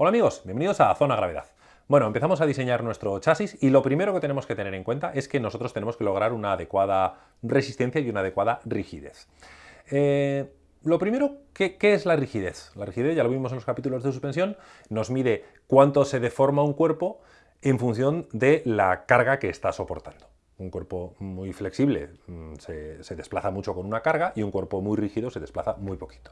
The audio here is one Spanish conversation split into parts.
Hola amigos, bienvenidos a Zona Gravedad. Bueno, empezamos a diseñar nuestro chasis y lo primero que tenemos que tener en cuenta es que nosotros tenemos que lograr una adecuada resistencia y una adecuada rigidez. Eh, lo primero, ¿qué, es la rigidez? La rigidez, ya lo vimos en los capítulos de suspensión, nos mide cuánto se deforma un cuerpo en función de la carga que está soportando. Un cuerpo muy flexible mm, se desplaza mucho con una carga y un cuerpo muy rígido se desplaza muy poquito.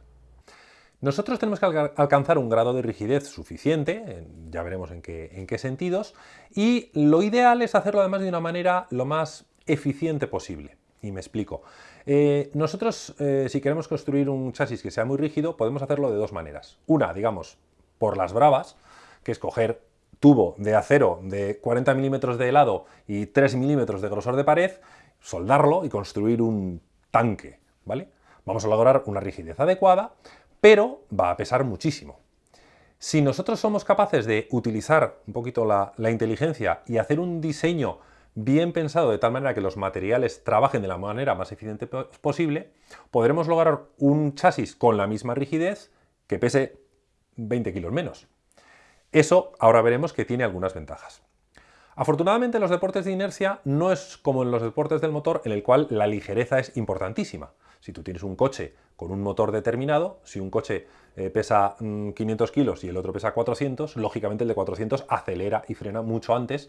Nosotros tenemos que alcanzar un grado de rigidez suficiente, ya veremos en qué, sentidos, y lo ideal es hacerlo además de una manera lo más eficiente posible. Y me explico. Eh, nosotros, eh, si queremos construir un chasis que sea muy rígido, podemos hacerlo de dos maneras. Una, digamos, por las bravas, que es coger tubo de acero de 40 milímetros de helado y 3 milímetros de grosor de pared, soldarlo y construir un tanque, ¿vale? Vamos a lograr una rigidez adecuada, pero va a pesar muchísimo. Si nosotros somos capaces de utilizar un poquito la, inteligencia y hacer un diseño bien pensado de tal manera que los materiales trabajen de la manera más eficiente posible, podremos lograr un chasis con la misma rigidez que pese 20 kilos menos. Eso ahora veremos que tiene algunas ventajas. Afortunadamente en los deportes de inercia no es como en los deportes del motor en el cual la ligereza es importantísima. Si tú tienes un coche con un motor determinado, si un coche eh, pesa 500 mm, kilos y el otro pesa 400, lógicamente el de 400 acelera y frena mucho antes.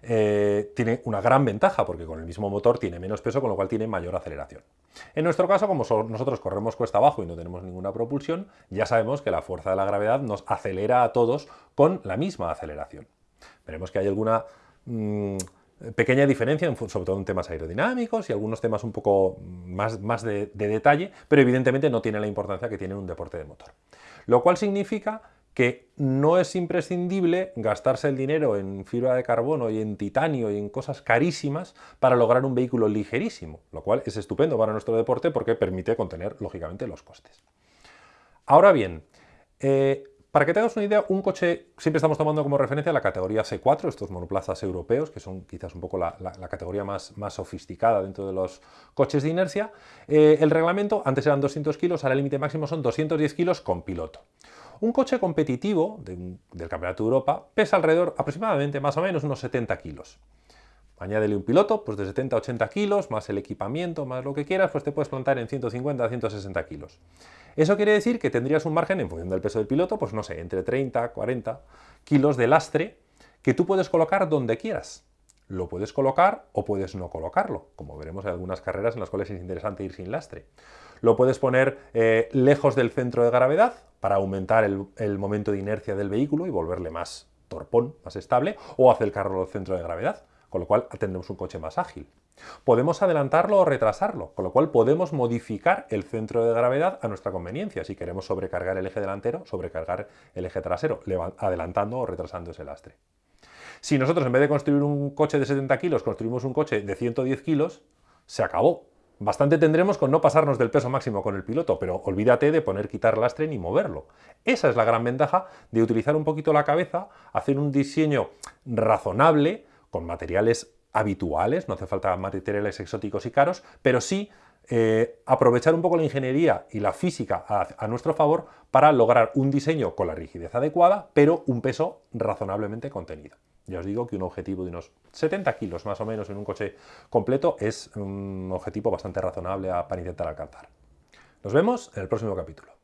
Eh, tiene una gran ventaja porque con el mismo motor tiene menos peso, con lo cual tiene mayor aceleración. En nuestro caso, como nosotros corremos cuesta abajo y no tenemos ninguna propulsión, ya sabemos que la fuerza de la gravedad nos acelera a todos con la misma aceleración. Veremos que hay alguna... Mm, pequeña diferencia, sobre todo en temas aerodinámicos y algunos temas un poco más, de, detalle, pero evidentemente no tiene la importancia que tiene un deporte de motor. Lo cual significa que no es imprescindible gastarse el dinero en fibra de carbono y en titanio y en cosas carísimas para lograr un vehículo ligerísimo, lo cual es estupendo para nuestro deporte porque permite contener, lógicamente, los costes. Ahora bien, eh, para que te hagas una idea, un coche, siempre estamos tomando como referencia la categoría C4, estos monoplazas europeos, que son quizás un poco la, categoría más, más, sofisticada dentro de los coches de inercia. Eh, el reglamento, antes eran 200 kilos, ahora el límite máximo son 210 kilos con piloto. Un coche competitivo del Campeonato de Europa pesa alrededor aproximadamente más o menos unos 70 kilos. Añádele un piloto pues de 70 a 80 kilos, más el equipamiento, más lo que quieras, pues te puedes plantar en 150 a 160 kilos. Eso quiere decir que tendrías un margen, en función del peso del piloto, pues no sé, entre 30 a 40 kilos de lastre que tú puedes colocar donde quieras. Lo puedes colocar o puedes no colocarlo, como veremos en algunas carreras en las cuales es interesante ir sin lastre. Lo puedes poner eh, lejos del centro de gravedad para aumentar el, el momento de inercia del vehículo y volverle más torpón, más estable, o acercarlo al centro de gravedad con lo cual tendremos un coche más ágil. Podemos adelantarlo o retrasarlo, con lo cual podemos modificar el centro de gravedad a nuestra conveniencia. Si queremos sobrecargar el eje delantero, sobrecargar el eje trasero, adelantando o retrasando ese lastre. Si nosotros en vez de construir un coche de 70 kilos, construimos un coche de 110 kilos, se acabó. Bastante tendremos con no pasarnos del peso máximo con el piloto, pero olvídate de poner quitar lastre ni moverlo. Esa es la gran ventaja de utilizar un poquito la cabeza, hacer un diseño razonable, con materiales habituales, no hace falta materiales exóticos y caros, pero sí eh, aprovechar un poco la ingeniería y la física a, nuestro favor para lograr un diseño con la rigidez adecuada, pero un peso razonablemente contenido. Ya os digo que un objetivo de unos 70 kilos más o menos en un coche completo es un objetivo bastante razonable para intentar alcanzar. Nos vemos en el próximo capítulo.